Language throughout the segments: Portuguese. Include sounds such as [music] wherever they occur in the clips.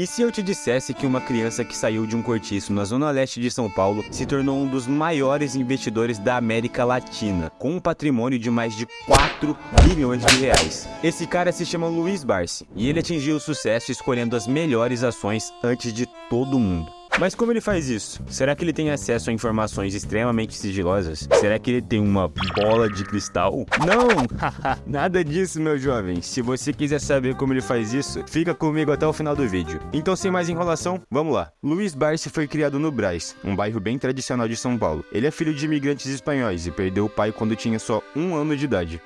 E se eu te dissesse que uma criança que saiu de um cortiço na zona leste de São Paulo se tornou um dos maiores investidores da América Latina, com um patrimônio de mais de 4 bilhões de reais? Esse cara se chama Luiz Barsi, e ele atingiu o sucesso escolhendo as melhores ações antes de todo mundo. Mas como ele faz isso? Será que ele tem acesso a informações extremamente sigilosas? Será que ele tem uma bola de cristal? Não! [laughs] Nada disso, meu jovem. Se você quiser saber como ele faz isso, fica comigo até o final do vídeo. Então, sem mais enrolação, vamos lá. Luiz Barsi foi criado no Braz, um bairro bem tradicional de São Paulo. Ele é filho de imigrantes espanhóis e perdeu o pai quando tinha só um ano de idade.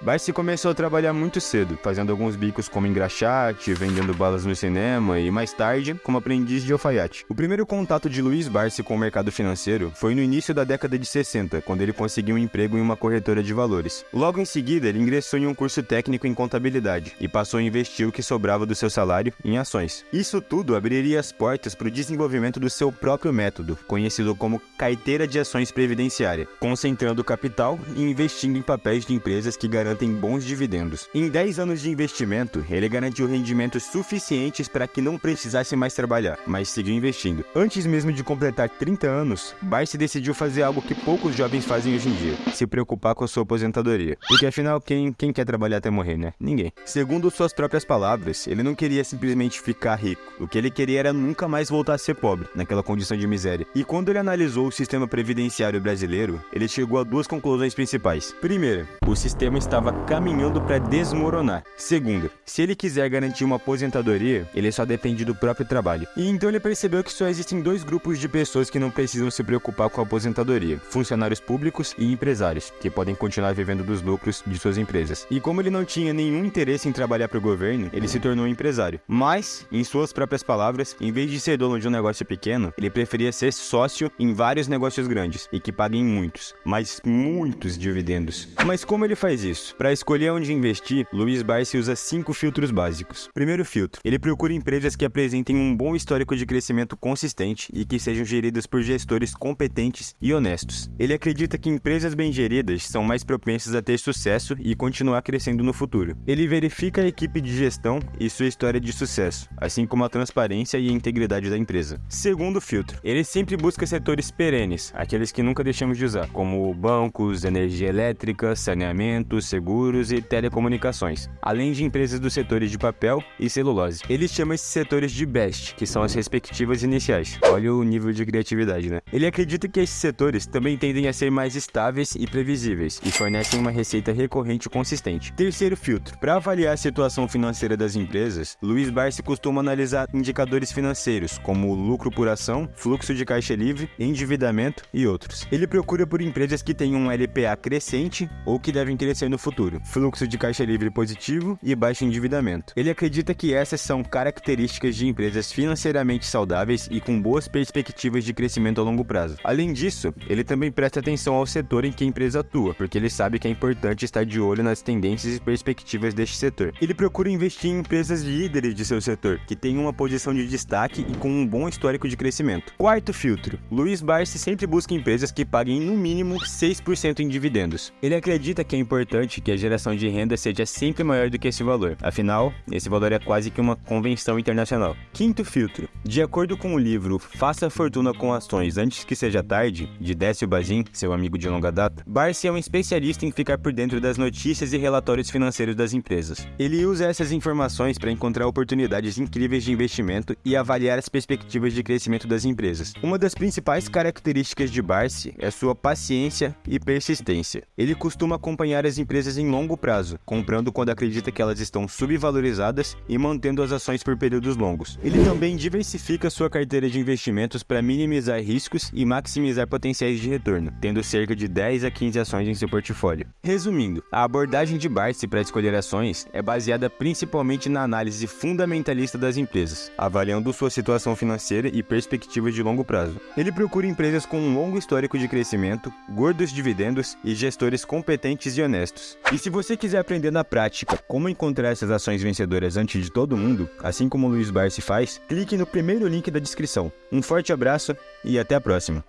Barsi começou a trabalhar muito cedo, fazendo alguns bicos como engraxate, vendendo balas no cinema e mais tarde como aprendiz de alfaiate. O primeiro contato de Luiz Barsi com o mercado financeiro foi no início da década de 60, quando ele conseguiu um emprego em uma corretora de valores. Logo em seguida, ele ingressou em um curso técnico em contabilidade e passou a investir o que sobrava do seu salário em ações. Isso tudo abriria as portas para o desenvolvimento do seu próprio método, conhecido como carteira de ações previdenciária, concentrando capital e investindo em papéis de empresas que garantem garantem bons dividendos. Em 10 anos de investimento, ele garantiu rendimentos suficientes para que não precisasse mais trabalhar, mas seguiu investindo. Antes mesmo de completar 30 anos, Barsi decidiu fazer algo que poucos jovens fazem hoje em dia, se preocupar com a sua aposentadoria. Porque afinal, quem, quem quer trabalhar até morrer, né? Ninguém. Segundo suas próprias palavras, ele não queria simplesmente ficar rico. O que ele queria era nunca mais voltar a ser pobre, naquela condição de miséria. E quando ele analisou o sistema previdenciário brasileiro, ele chegou a duas conclusões principais. Primeira, o sistema está estava caminhando para desmoronar. Segunda, se ele quiser garantir uma aposentadoria, ele só depende do próprio trabalho. E então ele percebeu que só existem dois grupos de pessoas que não precisam se preocupar com a aposentadoria: funcionários públicos e empresários, que podem continuar vivendo dos lucros de suas empresas. E como ele não tinha nenhum interesse em trabalhar para o governo, ele se tornou um empresário. Mas, em suas próprias palavras, em vez de ser dono de um negócio pequeno, ele preferia ser sócio em vários negócios grandes e que paguem muitos, mas muitos dividendos. Mas como ele faz isso? Para escolher onde investir, Luiz Barsi usa cinco filtros básicos. Primeiro filtro, ele procura empresas que apresentem um bom histórico de crescimento consistente e que sejam geridas por gestores competentes e honestos. Ele acredita que empresas bem geridas são mais propensas a ter sucesso e continuar crescendo no futuro. Ele verifica a equipe de gestão e sua história de sucesso, assim como a transparência e a integridade da empresa. Segundo filtro, ele sempre busca setores perenes, aqueles que nunca deixamos de usar, como bancos, energia elétrica, saneamento, seguros e telecomunicações, além de empresas dos setores de papel e celulose. Ele chama esses setores de BEST, que são as respectivas iniciais. Olha o nível de criatividade, né? Ele acredita que esses setores também tendem a ser mais estáveis e previsíveis e fornecem uma receita recorrente consistente. Terceiro filtro. Para avaliar a situação financeira das empresas, Luiz Barsi costuma analisar indicadores financeiros, como lucro por ação, fluxo de caixa livre, endividamento e outros. Ele procura por empresas que tenham um LPA crescente ou que devem crescer no futuro futuro, fluxo de caixa livre positivo e baixo endividamento. Ele acredita que essas são características de empresas financeiramente saudáveis e com boas perspectivas de crescimento a longo prazo. Além disso, ele também presta atenção ao setor em que a empresa atua, porque ele sabe que é importante estar de olho nas tendências e perspectivas deste setor. Ele procura investir em empresas líderes de seu setor, que tenham uma posição de destaque e com um bom histórico de crescimento. Quarto filtro. Luiz Barsi sempre busca empresas que paguem no mínimo 6% em dividendos. Ele acredita que é importante que a geração de renda seja sempre maior do que esse valor. Afinal, esse valor é quase que uma convenção internacional. Quinto filtro. De acordo com o livro Faça Fortuna com Ações Antes que Seja Tarde, de Décio Bazin, seu amigo de longa data, Barsi é um especialista em ficar por dentro das notícias e relatórios financeiros das empresas. Ele usa essas informações para encontrar oportunidades incríveis de investimento e avaliar as perspectivas de crescimento das empresas. Uma das principais características de Barsi é sua paciência e persistência. Ele costuma acompanhar as empresas empresas em longo prazo, comprando quando acredita que elas estão subvalorizadas e mantendo as ações por períodos longos. Ele também diversifica sua carteira de investimentos para minimizar riscos e maximizar potenciais de retorno, tendo cerca de 10 a 15 ações em seu portfólio. Resumindo, a abordagem de Barsi para escolher ações é baseada principalmente na análise fundamentalista das empresas, avaliando sua situação financeira e perspectivas de longo prazo. Ele procura empresas com um longo histórico de crescimento, gordos dividendos e gestores competentes e honestos. E se você quiser aprender na prática como encontrar essas ações vencedoras antes de todo mundo, assim como o Luiz Barsi faz, clique no primeiro link da descrição. Um forte abraço e até a próxima!